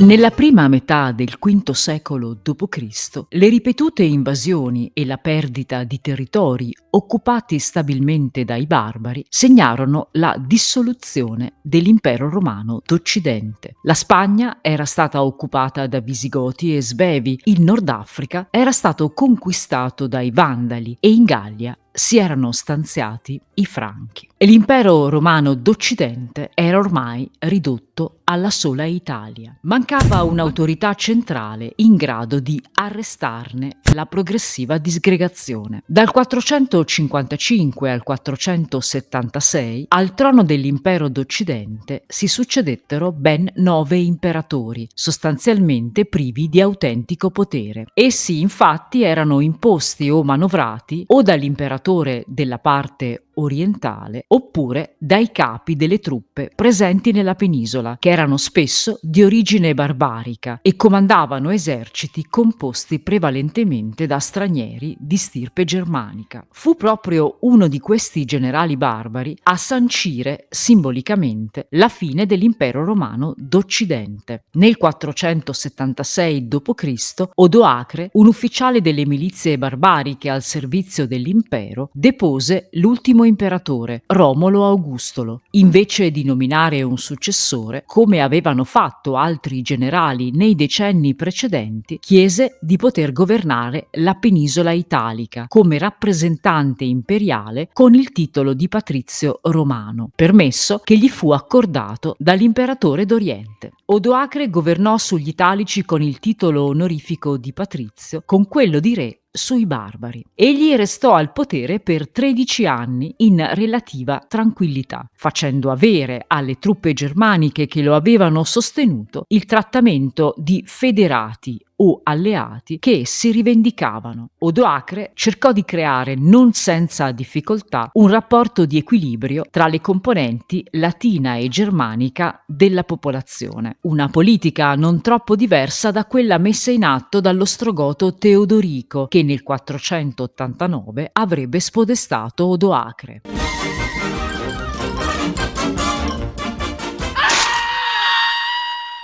Nella prima metà del V secolo d.C., le ripetute invasioni e la perdita di territori occupati stabilmente dai barbari segnarono la dissoluzione dell'impero romano d'Occidente. La Spagna era stata occupata da Visigoti e Svevi, il Nord Africa era stato conquistato dai Vandali e in Gallia si erano stanziati i Franchi. E l'impero romano d'Occidente era ormai ridotto alla sola Italia. Mancava un'autorità centrale in grado di arrestarne la progressiva disgregazione. Dal 455 al 476 al trono dell'impero d'Occidente si succedettero ben nove imperatori, sostanzialmente privi di autentico potere. Essi infatti erano imposti o manovrati o dall'imperatore della parte orientale oppure dai capi delle truppe presenti nella penisola, che erano spesso di origine barbarica e comandavano eserciti composti prevalentemente da stranieri di stirpe germanica. Fu proprio uno di questi generali barbari a sancire simbolicamente la fine dell'impero romano d'Occidente. Nel 476 d.C. Odoacre, un ufficiale delle milizie barbariche al servizio dell'impero, depose l'ultimo imperatore, Romolo Augustolo, invece di nominare un successore, come avevano fatto altri generali nei decenni precedenti, chiese di poter governare la penisola italica come rappresentante imperiale con il titolo di patrizio romano, permesso che gli fu accordato dall'imperatore d'Oriente. Odoacre governò sugli italici con il titolo onorifico di patrizio, con quello di re sui barbari. Egli restò al potere per 13 anni in relativa tranquillità, facendo avere alle truppe germaniche che lo avevano sostenuto il trattamento di federati o alleati che si rivendicavano. Odoacre cercò di creare, non senza difficoltà, un rapporto di equilibrio tra le componenti latina e germanica della popolazione, una politica non troppo diversa da quella messa in atto dall'ostrogoto Teodorico, che nel 489 avrebbe spodestato Odoacre.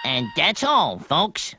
And that's all, folks.